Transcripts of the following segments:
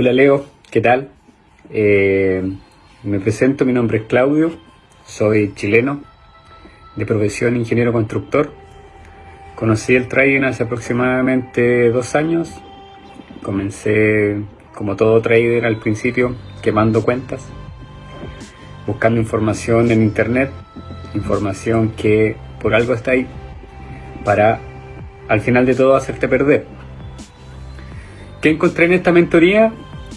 Hola Leo, ¿qué tal? Eh, me presento, mi nombre es Claudio, soy chileno, de profesión ingeniero constructor. Conocí el trading hace aproximadamente dos años. Comencé como todo trader al principio, quemando cuentas, buscando información en internet, información que por algo está ahí, para al final de todo hacerte perder. ¿Qué encontré en esta mentoría?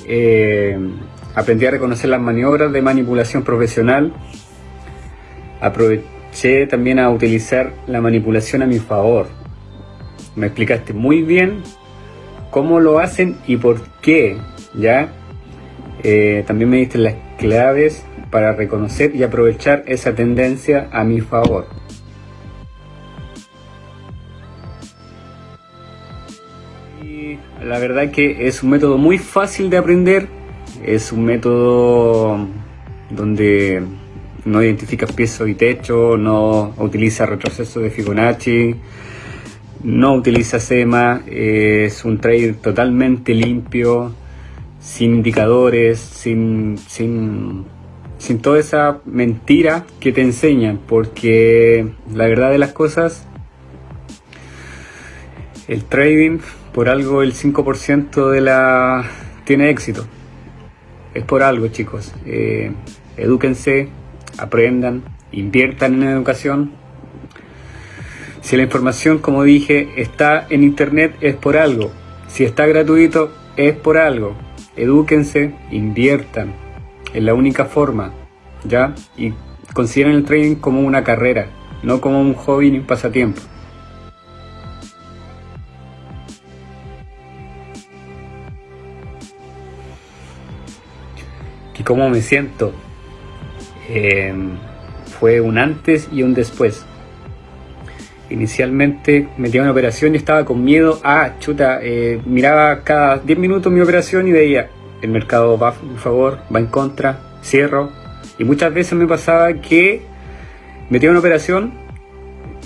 Eh, aprendí a reconocer las maniobras de manipulación profesional. Aproveché también a utilizar la manipulación a mi favor. Me explicaste muy bien cómo lo hacen y por qué, ¿ya? Eh, también me diste las claves para reconocer y aprovechar esa tendencia a mi favor. La verdad que es un método muy fácil de aprender, es un método donde no identifica piso y techo, no utiliza retroceso de Fibonacci, no utiliza SEMA, es un trade totalmente limpio, sin indicadores, sin, sin, sin toda esa mentira que te enseñan, porque la verdad de las cosas, el trading por algo el 5% de la tiene éxito. Es por algo, chicos. Eh, edúquense, aprendan, inviertan en educación. Si la información, como dije, está en internet, es por algo. Si está gratuito, es por algo. Edúquense, inviertan. Es la única forma, ¿ya? Y consideren el trading como una carrera, no como un hobby ni un pasatiempo. Y cómo me siento. Em, fue un antes y un después. Inicialmente metí una operación y estaba con miedo. Ah, chuta, eh, miraba cada 10 minutos mi operación y veía, el mercado va a favor, va en contra, cierro. Y muchas veces me pasaba que metía una operación,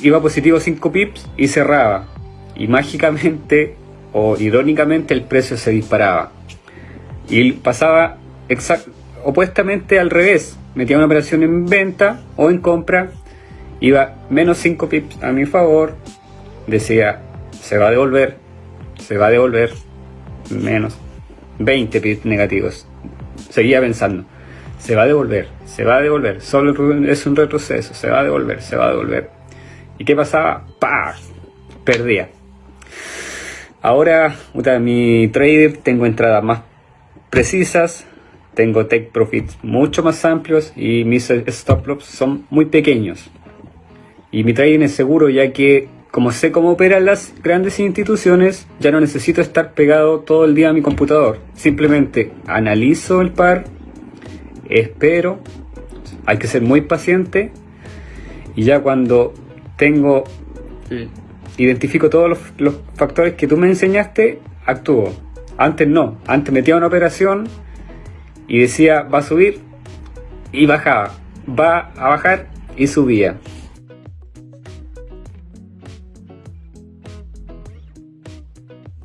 iba positivo 5 pips y cerraba. Y mágicamente o irónicamente el precio se disparaba. Y pasaba exacto opuestamente al revés. Metía una operación en venta o en compra, iba menos 5 pips a mi favor, decía, se va a devolver, se va a devolver, menos 20 pips negativos. Seguía pensando, se va a devolver, se va a devolver, solo es un retroceso, se va a devolver, se va a devolver. ¿Y qué pasaba? ¡Pah! Perdía. Ahora, mi trader, tengo entradas más precisas, tengo take profits mucho más amplios y mis stop loss son muy pequeños. Y mi trading es seguro ya que como sé cómo operan las grandes instituciones, ya no necesito estar pegado todo el día a mi computador. Simplemente analizo el par, espero, hay que ser muy paciente y ya cuando tengo, identifico todos los, los factores que tú me enseñaste, actúo. Antes no, antes metía una operación, y decía va a subir y bajaba, va a bajar y subía.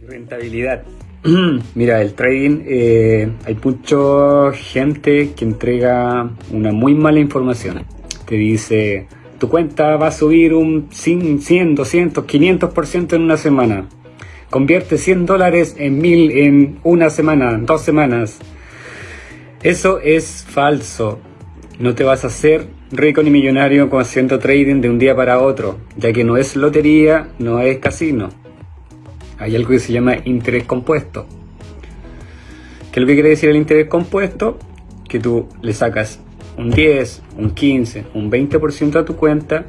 Rentabilidad. Mira, el trading, eh, hay mucha gente que entrega una muy mala información. Te dice, tu cuenta va a subir un 100, 200, 500% en una semana. Convierte 100 dólares en 1000 en una semana, dos semanas. Eso es falso. No te vas a hacer rico ni millonario con haciendo trading de un día para otro, ya que no es lotería, no es casino. Hay algo que se llama interés compuesto. ¿Qué es lo que quiere decir el interés compuesto? Que tú le sacas un 10, un 15, un 20% a tu cuenta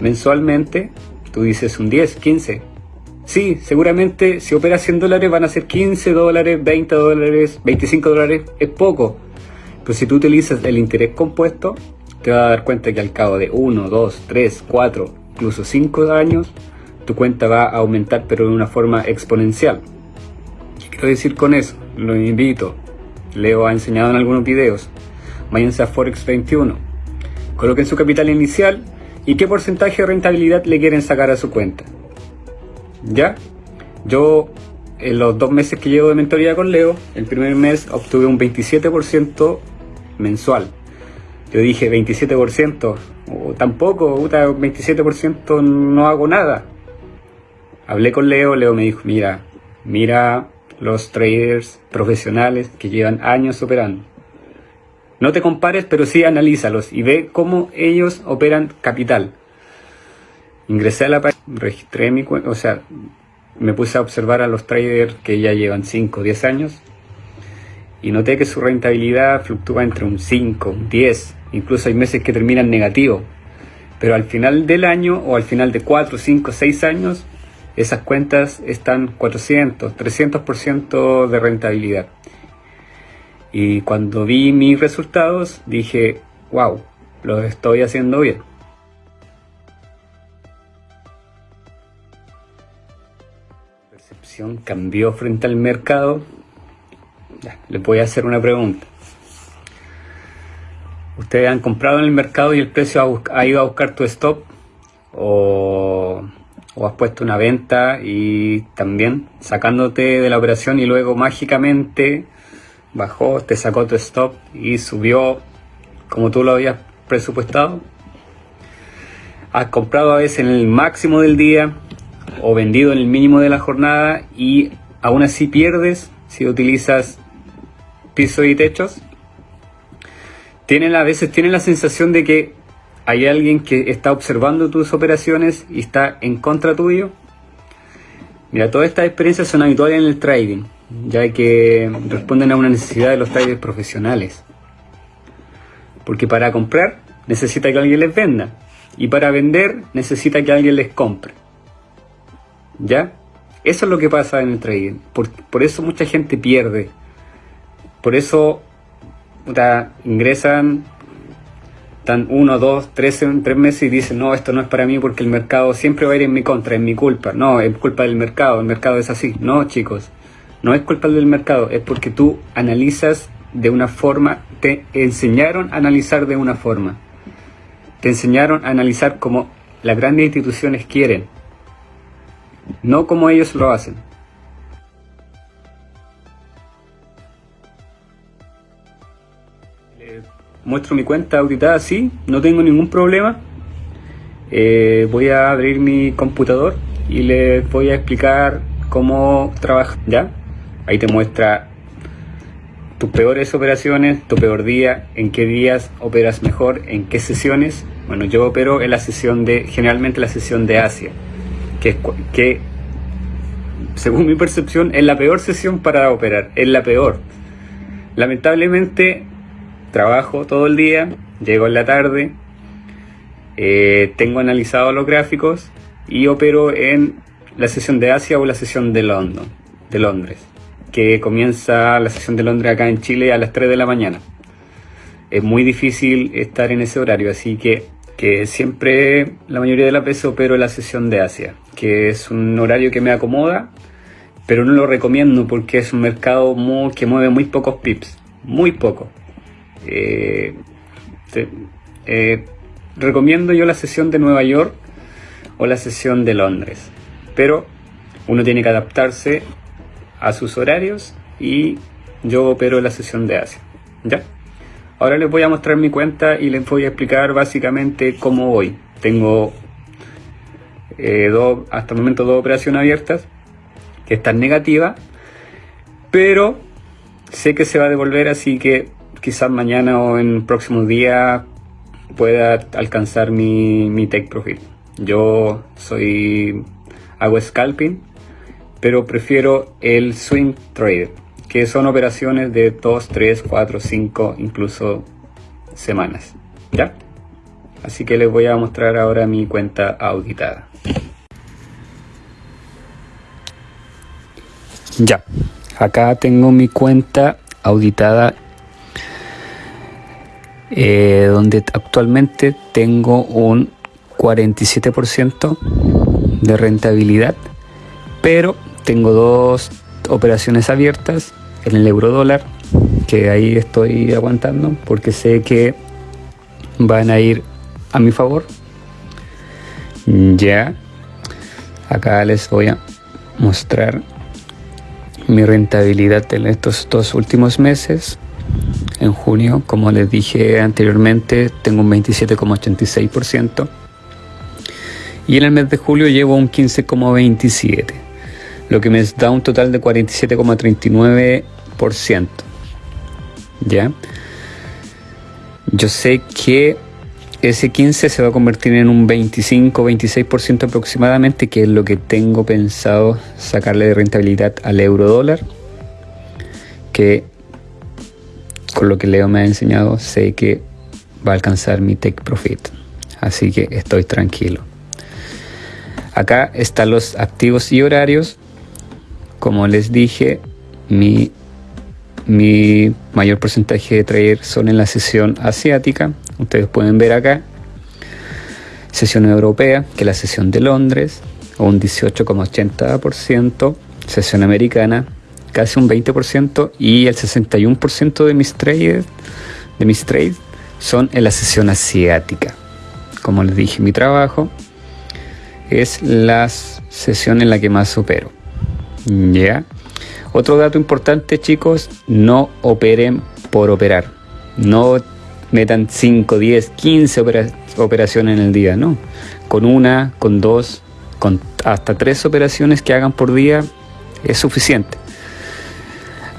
mensualmente. Tú dices un 10, 15. Sí, seguramente si operas 100 dólares van a ser 15 dólares, 20 dólares, 25 dólares. Es poco pero si tú utilizas el interés compuesto, te vas a dar cuenta que al cabo de 1, 2, 3, 4, incluso 5 años, tu cuenta va a aumentar pero de una forma exponencial. ¿Qué quiero decir con eso? Lo invito. Leo ha enseñado en algunos videos. Váyanse a Forex 21. Coloquen su capital inicial y qué porcentaje de rentabilidad le quieren sacar a su cuenta. ¿Ya? Yo en los dos meses que llevo de mentoría con Leo, el primer mes obtuve un 27% mensual. Yo dije 27%, o tampoco, 27% no hago nada. Hablé con Leo, Leo me dijo, mira, mira los traders profesionales que llevan años operando. No te compares, pero sí analízalos y ve cómo ellos operan capital. Ingresé a la página, registré mi cuenta, o sea, me puse a observar a los traders que ya llevan 5 o 10 años y noté que su rentabilidad fluctúa entre un 5, un 10, incluso hay meses que terminan negativo. Pero al final del año o al final de 4, 5, 6 años, esas cuentas están 400, 300% de rentabilidad. Y cuando vi mis resultados dije, wow, lo estoy haciendo bien. La percepción cambió frente al mercado. Ya, les voy a hacer una pregunta. ¿Ustedes han comprado en el mercado y el precio ha, ido a buscar tu stop? ¿O o has puesto una venta y también sacándote de la operación y luego mágicamente bajó, te sacó tu stop y subió como tú lo habías presupuestado. Has comprado a veces en el máximo del día o vendido en el mínimo de la jornada y aún así pierdes si utilizas pisos y techos. Tienen, a veces tienen la sensación de que hay alguien que está observando tus operaciones y está en contra tuyo. Mira, todas estas experiencias son habituales en el trading, ya que responden a una necesidad de los traders profesionales. Porque para comprar necesita que alguien les venda y para vender necesita que alguien les compre. ¿Ya? Eso es lo que pasa en el trading. Por, por eso mucha gente pierde. Por eso ingresan están uno, dos, tres, tres meses y dicen, no, esto no es para mí porque el mercado siempre va a ir en mi contra, es mi culpa. No, es culpa del mercado, el mercado es así. No, chicos, no es culpa del mercado, es porque tú analizas de una forma, te enseñaron a analizar de una forma. Te enseñaron a analizar como las grandes instituciones quieren, no como ellos lo hacen. Muestro mi cuenta auditada, sí, no tengo ningún problema. Eh, voy a abrir mi computador y les voy a explicar cómo trabaja. ¿Ya? Ahí te muestra tus peores operaciones, tu peor día, en qué días operas mejor, en qué sesiones. Bueno, yo opero en la sesión de, generalmente la sesión de Asia, que según mi percepción es la peor sesión para operar, es la peor. Lamentablemente trabajo todo el día, llego en la tarde, eh, tengo analizado los gráficos y opero en la sesión de Asia o la sesión de London, de Londres, que comienza la sesión de Londres acá en Chile a las 3 de la mañana. Es muy difícil estar en ese horario, así que, que siempre la mayoría de las veces opero en la sesión de Asia, que es un horario que me acomoda, pero no lo recomiendo porque es un mercado que mueve muy pocos pips, muy poco. Eh, eh, recomiendo yo la sesión de Nueva York o la sesión de Londres, pero uno tiene que adaptarse a sus horarios y yo opero la sesión de Asia. ¿Ya? Ahora les voy a mostrar mi cuenta y les voy a explicar básicamente cómo voy. Tengo eh, hasta el momento dos operaciones abiertas que están negativas, pero sé que se va a devolver, así que quizás mañana o en próximos días pueda alcanzar mi, mi take profit. Yo soy hago scalping, pero prefiero el swing trade, que son operaciones de 2, 3, 4, 5, incluso semanas. ¿Ya? Así que les voy a mostrar ahora mi cuenta auditada. Ya, acá tengo mi cuenta auditada eh, donde actualmente tengo un 47% de rentabilidad, pero tengo dos operaciones abiertas en el euro dólar, que ahí estoy aguantando porque sé que van a ir a mi favor. Ya, acá les voy a mostrar mi rentabilidad en estos dos últimos meses. En junio, como les dije anteriormente, tengo un 27,86%. Y en el mes de julio llevo un 15,27%, lo que me da un total de 47,39%. ¿Ya? Yo sé que ese 15 se va a convertir en un 25-26% aproximadamente, que es lo que tengo pensado sacarle de rentabilidad al euro dólar, que con lo que Leo me ha enseñado sé que va a alcanzar mi take profit. Así que estoy tranquilo. Acá están los activos y horarios. Como les dije, mi, mi mayor porcentaje de trader son en la sesión asiática, Ustedes pueden ver acá sesión europea, que es la sesión de Londres, un 18,80%, sesión americana, casi un 20%, y el 61% de mis trades, de mis trades son en la sesión asiática. Como les dije, mi trabajo es la sesión en la que más opero. ¿Ya? Otro dato importante, chicos, no operen por operar. No metan 5, 10, 15 operaciones en el día, no. Con una, con dos, con hasta tres operaciones que hagan por día es suficiente.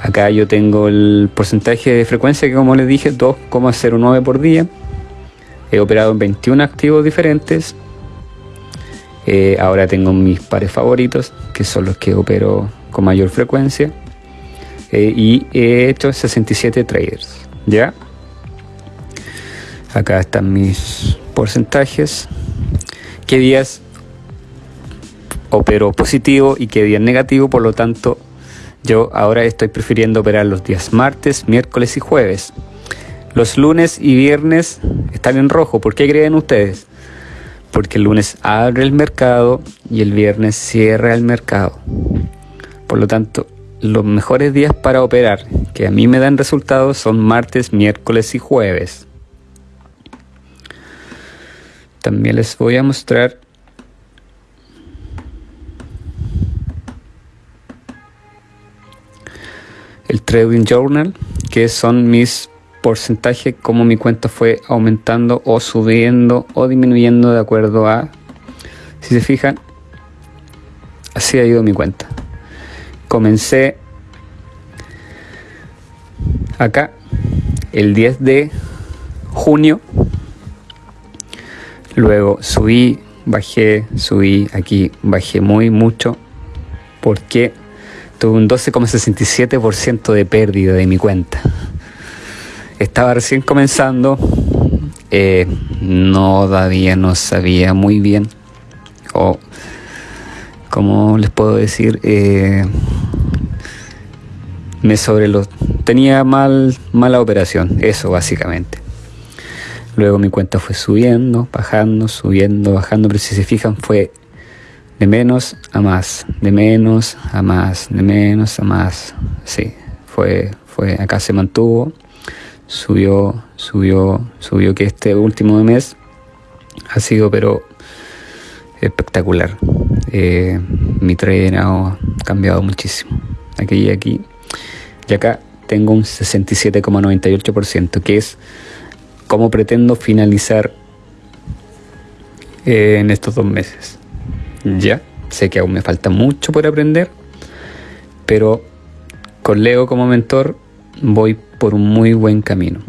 Acá yo tengo el porcentaje de frecuencia que como les dije, 2,09 por día. He operado en 21 activos diferentes. Eh, ahora tengo mis pares favoritos, que son los que opero con mayor frecuencia. Eh, y he hecho 67 traders. ¿Ya? Acá están mis porcentajes. ¿Qué días opero positivo y qué días negativo? Por lo tanto, yo ahora estoy prefiriendo operar los días martes, miércoles y jueves. Los lunes y viernes están en rojo. ¿Por qué creen ustedes? Porque el lunes abre el mercado y el viernes cierra el mercado. Por lo tanto, los mejores días para operar que a mí me dan resultados son martes, miércoles y jueves. También les voy a mostrar el Trading Journal, que son mis porcentajes, como mi cuenta fue aumentando o subiendo o disminuyendo de acuerdo a, si se fijan, así ha ido mi cuenta. Comencé acá el 10 de junio Luego subí, bajé, subí, aquí bajé muy mucho porque tuve un 12,67% de pérdida de mi cuenta. Estaba recién comenzando, eh, no todavía no sabía muy bien o como les puedo decir eh, me sobre los tenía mal mala operación eso básicamente Luego mi cuenta fue subiendo, bajando, subiendo, bajando, pero si se fijan fue de menos a más, de menos a más, de menos a más. Sí, fue, fue, acá se mantuvo, subió, subió, subió que este último mes ha sido pero espectacular. Eh, mi trader ha cambiado muchísimo. Aquí y aquí. Y acá tengo un 67,98%, que es cómo pretendo finalizar eh, en estos dos meses. Ya, sé que aún me falta mucho por aprender, pero con Leo como mentor voy por un muy buen camino.